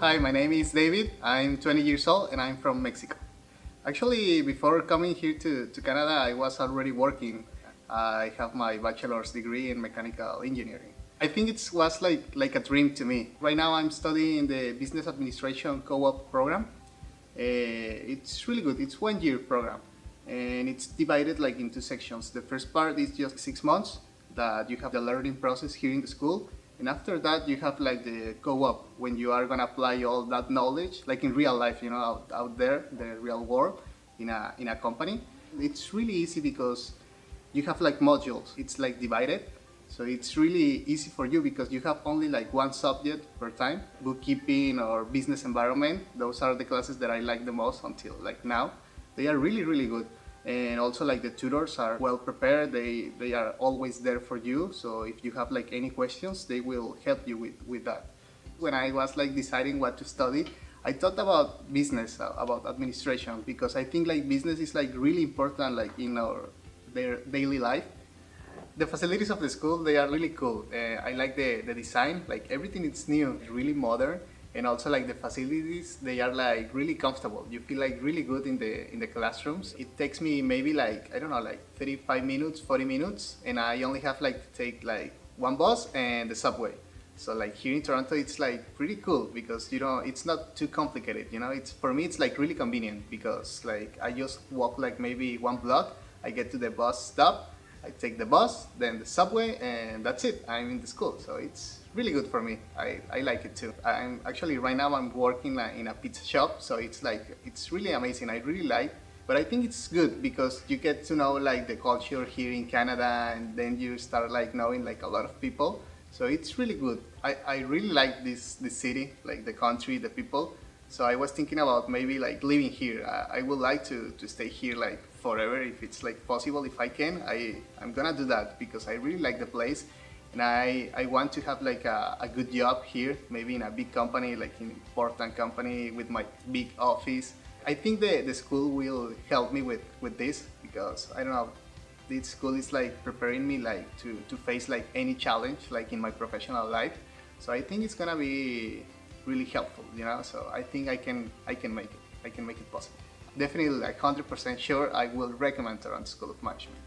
Hi, my name is David. I'm 20 years old and I'm from Mexico. Actually, before coming here to, to Canada, I was already working. I have my bachelor's degree in mechanical engineering. I think it was like, like a dream to me. Right now I'm studying the Business Administration Co-op program. Uh, it's really good. It's one year program and it's divided like into sections. The first part is just six months that you have the learning process here in the school and after that you have like the co-op when you are gonna apply all that knowledge like in real life you know out, out there the real world in a in a company. It's really easy because you have like modules. It's like divided. So it's really easy for you because you have only like one subject per time. Bookkeeping or business environment those are the classes that I like the most until like now. They are really really good and also like the tutors are well prepared. They they are always there for you. So if you have like any questions they will help you with with that. When i was like deciding what to study i thought about business uh, about administration because i think like business is like really important like in our their daily life. The facilities of the school they are really cool. Uh, i like the the design. Like everything is new really modern and also like the facilities they are like really comfortable. You feel like really good in the in the classrooms. It takes me maybe like i don't know like 35 minutes 40 minutes and i only have like to take like one bus and the subway. So like here in toronto it's like pretty cool because you know it's not too complicated you know? It's for me it's like really convenient because like i just walk like maybe one block i get to the bus stop I take the bus, then the subway, and that's it. I'm in the school, so it's really good for me. I, I like it too. I'm actually right now I'm working in a pizza shop, so it's like it's really amazing. I really like, but I think it's good because you get to know like the culture here in Canada, and then you start like knowing like a lot of people. So it's really good. I, I really like this this city, like the country, the people. So I was thinking about maybe like living here. I, I would like to, to stay here like forever if it's like possible, if I can. I, I'm gonna do that because I really like the place and I, I want to have like a, a good job here, maybe in a big company, like in important company with my big office. I think the, the school will help me with, with this because I don't know, this school is like preparing me like to, to face like any challenge like in my professional life. So I think it's gonna be really helpful, you know. So I think I can I can make it. I can make it possible. Definitely, like 100% sure, I will recommend Toronto School of Management.